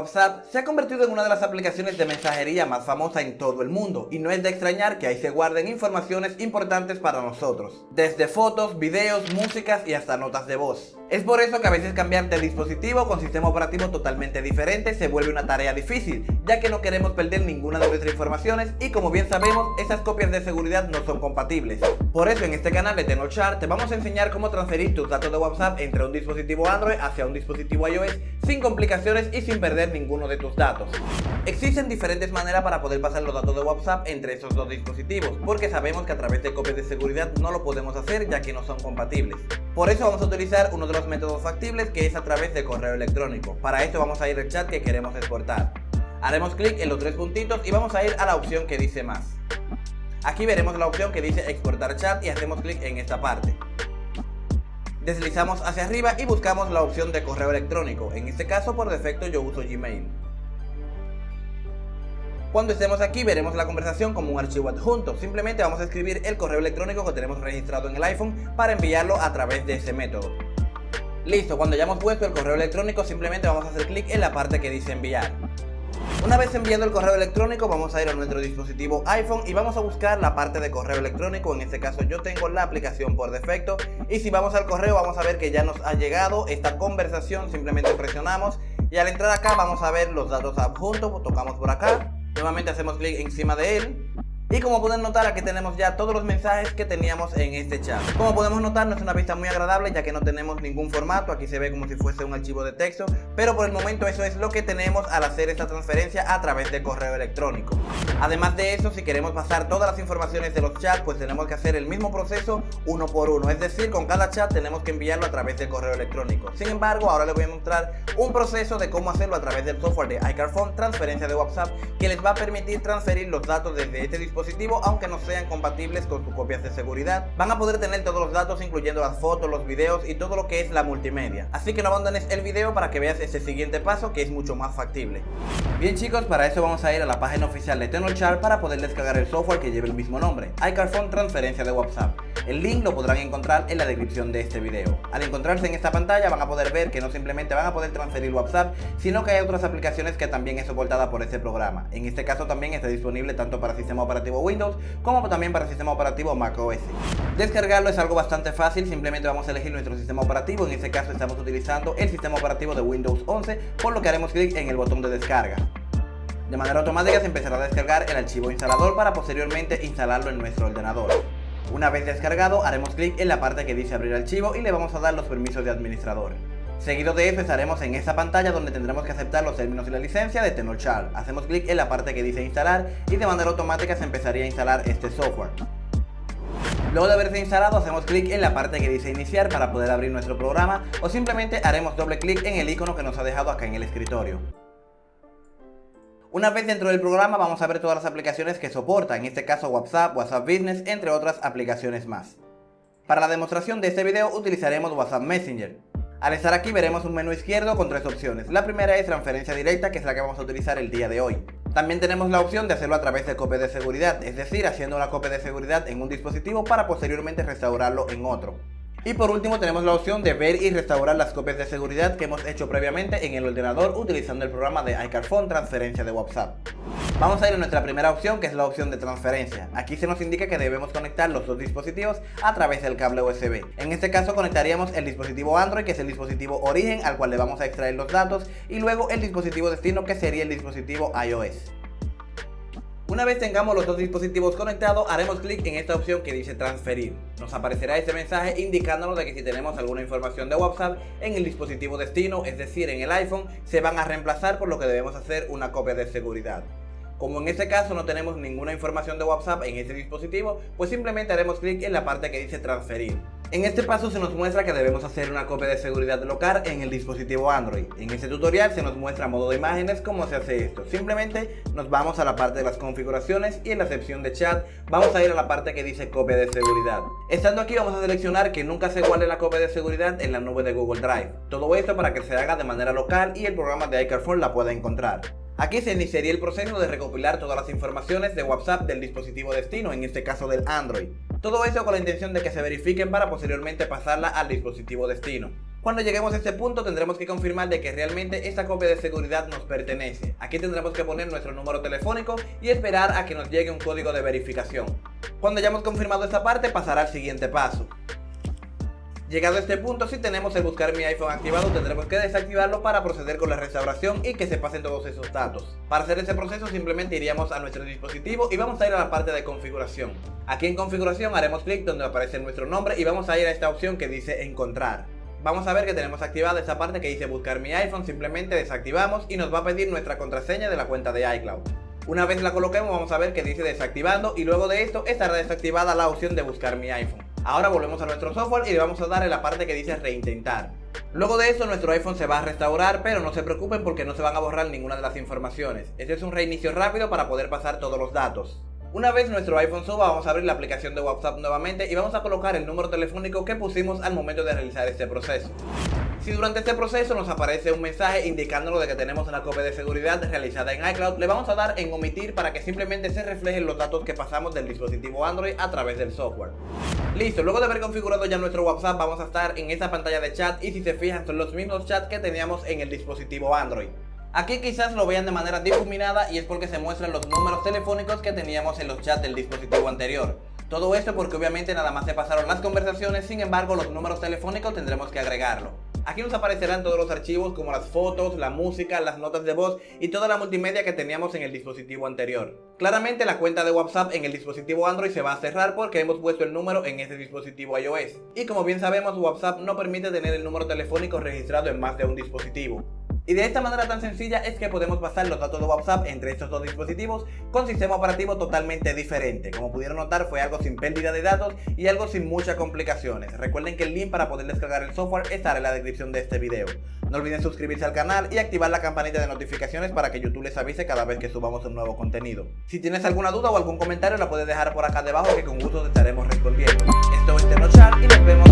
WhatsApp se ha convertido en una de las aplicaciones de mensajería más famosa en todo el mundo y no es de extrañar que ahí se guarden informaciones importantes para nosotros, desde fotos, videos, músicas y hasta notas de voz. Es por eso que a veces cambiar de dispositivo con sistema operativo totalmente diferente se vuelve una tarea difícil, ya que no queremos perder ninguna de nuestras informaciones y como bien sabemos, esas copias de seguridad no son compatibles. Por eso en este canal de Tenochar te vamos a enseñar cómo transferir tus datos de WhatsApp entre un dispositivo Android hacia un dispositivo iOS sin complicaciones y sin perder ninguno de tus datos. Existen diferentes maneras para poder pasar los datos de WhatsApp entre esos dos dispositivos, porque sabemos que a través de copias de seguridad no lo podemos hacer ya que no son compatibles. Por eso vamos a utilizar uno de los métodos factibles que es a través de correo electrónico. Para esto vamos a ir al chat que queremos exportar. Haremos clic en los tres puntitos y vamos a ir a la opción que dice más. Aquí veremos la opción que dice exportar chat y hacemos clic en esta parte. Deslizamos hacia arriba y buscamos la opción de correo electrónico. En este caso por defecto yo uso Gmail. Cuando estemos aquí veremos la conversación como un archivo adjunto. Simplemente vamos a escribir el correo electrónico que tenemos registrado en el iPhone para enviarlo a través de ese método. Listo, cuando ya hemos puesto el correo electrónico simplemente vamos a hacer clic en la parte que dice enviar. Una vez enviado el correo electrónico vamos a ir a nuestro dispositivo iPhone y vamos a buscar la parte de correo electrónico, en este caso yo tengo la aplicación por defecto. Y si vamos al correo vamos a ver que ya nos ha llegado esta conversación, simplemente presionamos y al entrar acá vamos a ver los datos adjuntos, tocamos por acá. Nuevamente hacemos clic encima de él y como pueden notar aquí tenemos ya todos los mensajes que teníamos en este chat. Como podemos notar no es una vista muy agradable ya que no tenemos ningún formato. Aquí se ve como si fuese un archivo de texto. Pero por el momento eso es lo que tenemos al hacer esta transferencia a través de correo electrónico. Además de eso si queremos pasar todas las informaciones de los chats Pues tenemos que hacer el mismo proceso uno por uno. Es decir con cada chat tenemos que enviarlo a través de correo electrónico. Sin embargo ahora les voy a mostrar un proceso de cómo hacerlo a través del software de iCarphone Transferencia de WhatsApp Que les va a permitir transferir los datos desde este dispositivo aunque no sean compatibles con sus copias de seguridad. Van a poder tener todos los datos incluyendo las fotos, los videos y todo lo que es la multimedia. Así que no abandones el video para que veas ese siguiente paso que es mucho más factible. Bien chicos, para eso vamos a ir a la página oficial de Tenochar para poder descargar el software que lleva el mismo nombre, iCarphone Transferencia de WhatsApp. El link lo podrán encontrar en la descripción de este video. Al encontrarse en esta pantalla van a poder ver que no simplemente van a poder transferir WhatsApp, sino que hay otras aplicaciones que también es soportada por este programa. En este caso también está disponible tanto para sistema operativo Windows como también para sistema operativo macOS. Descargarlo es algo bastante fácil, simplemente vamos a elegir nuestro sistema operativo, en este caso estamos utilizando el sistema operativo de Windows 11, por lo que haremos clic en el botón de descarga. De manera automática se empezará a descargar el archivo instalador para posteriormente instalarlo en nuestro ordenador. Una vez descargado, haremos clic en la parte que dice abrir archivo y le vamos a dar los permisos de administrador. Seguido de eso estaremos en esta pantalla donde tendremos que aceptar los términos y la licencia de Tenorshare. Hacemos clic en la parte que dice instalar y de manera automática se empezaría a instalar este software. Luego de haberse instalado hacemos clic en la parte que dice iniciar para poder abrir nuestro programa o simplemente haremos doble clic en el icono que nos ha dejado acá en el escritorio. Una vez dentro del programa vamos a ver todas las aplicaciones que soporta, en este caso WhatsApp, WhatsApp Business, entre otras aplicaciones más. Para la demostración de este video utilizaremos WhatsApp Messenger. Al estar aquí veremos un menú izquierdo con tres opciones. La primera es transferencia directa, que es la que vamos a utilizar el día de hoy. También tenemos la opción de hacerlo a través de copia de seguridad, es decir, haciendo una copia de seguridad en un dispositivo para posteriormente restaurarlo en otro. Y por último tenemos la opción de ver y restaurar las copias de seguridad que hemos hecho previamente en el ordenador utilizando el programa de iCarphone Transferencia de WhatsApp. Vamos a ir a nuestra primera opción que es la opción de transferencia. Aquí se nos indica que debemos conectar los dos dispositivos a través del cable USB. En este caso conectaríamos el dispositivo Android que es el dispositivo origen al cual le vamos a extraer los datos y luego el dispositivo destino que sería el dispositivo iOS. Una vez tengamos los dos dispositivos conectados, haremos clic en esta opción que dice transferir. Nos aparecerá este mensaje indicándonos de que si tenemos alguna información de WhatsApp en el dispositivo destino, es decir, en el iPhone, se van a reemplazar por lo que debemos hacer una copia de seguridad. Como en este caso no tenemos ninguna información de WhatsApp en este dispositivo, pues simplemente haremos clic en la parte que dice transferir. En este paso se nos muestra que debemos hacer una copia de seguridad local en el dispositivo Android. En este tutorial se nos muestra modo de imágenes cómo se hace esto. Simplemente nos vamos a la parte de las configuraciones y en la sección de chat vamos a ir a la parte que dice copia de seguridad. Estando aquí vamos a seleccionar que nunca se guarde la copia de seguridad en la nube de Google Drive. Todo esto para que se haga de manera local y el programa de iCarphone la pueda encontrar. Aquí se iniciaría el proceso de recopilar todas las informaciones de WhatsApp del dispositivo destino, en este caso del Android. Todo eso con la intención de que se verifiquen para posteriormente pasarla al dispositivo destino. Cuando lleguemos a este punto tendremos que confirmar de que realmente esta copia de seguridad nos pertenece. Aquí tendremos que poner nuestro número telefónico y esperar a que nos llegue un código de verificación. Cuando hayamos confirmado esta parte pasará al siguiente paso. Llegado a este punto, si tenemos el buscar mi iPhone activado, tendremos que desactivarlo para proceder con la restauración y que se pasen todos esos datos. Para hacer ese proceso simplemente iríamos a nuestro dispositivo y vamos a ir a la parte de configuración. Aquí en configuración haremos clic donde aparece nuestro nombre y vamos a ir a esta opción que dice encontrar. Vamos a ver que tenemos activada esa parte que dice buscar mi iPhone, simplemente desactivamos y nos va a pedir nuestra contraseña de la cuenta de iCloud. Una vez la coloquemos vamos a ver que dice desactivando y luego de esto estará desactivada la opción de buscar mi iPhone. Ahora volvemos a nuestro software y le vamos a dar en la parte que dice reintentar. Luego de eso nuestro iPhone se va a restaurar, pero no se preocupen porque no se van a borrar ninguna de las informaciones. Este es un reinicio rápido para poder pasar todos los datos. Una vez nuestro iPhone suba, vamos a abrir la aplicación de WhatsApp nuevamente y vamos a colocar el número telefónico que pusimos al momento de realizar este proceso. Si durante este proceso nos aparece un mensaje indicándonos de que tenemos una copia de seguridad realizada en iCloud, le vamos a dar en omitir para que simplemente se reflejen los datos que pasamos del dispositivo Android a través del software. Listo, luego de haber configurado ya nuestro WhatsApp vamos a estar en esta pantalla de chat y si se fijan son los mismos chats que teníamos en el dispositivo Android. Aquí quizás lo vean de manera difuminada y es porque se muestran los números telefónicos que teníamos en los chats del dispositivo anterior. Todo esto porque obviamente nada más se pasaron las conversaciones, sin embargo los números telefónicos tendremos que agregarlo. Aquí nos aparecerán todos los archivos como las fotos, la música, las notas de voz y toda la multimedia que teníamos en el dispositivo anterior. Claramente la cuenta de WhatsApp en el dispositivo Android se va a cerrar porque hemos puesto el número en ese dispositivo iOS. Y como bien sabemos WhatsApp no permite tener el número telefónico registrado en más de un dispositivo. Y de esta manera tan sencilla es que podemos pasar los datos de WhatsApp entre estos dos dispositivos con sistema operativo totalmente diferente. Como pudieron notar fue algo sin pérdida de datos y algo sin muchas complicaciones. Recuerden que el link para poder descargar el software estará en la descripción de este video. No olviden suscribirse al canal y activar la campanita de notificaciones para que YouTube les avise cada vez que subamos un nuevo contenido. Si tienes alguna duda o algún comentario la puedes dejar por acá debajo que con gusto te estaremos respondiendo. Esto es Tenochar y nos vemos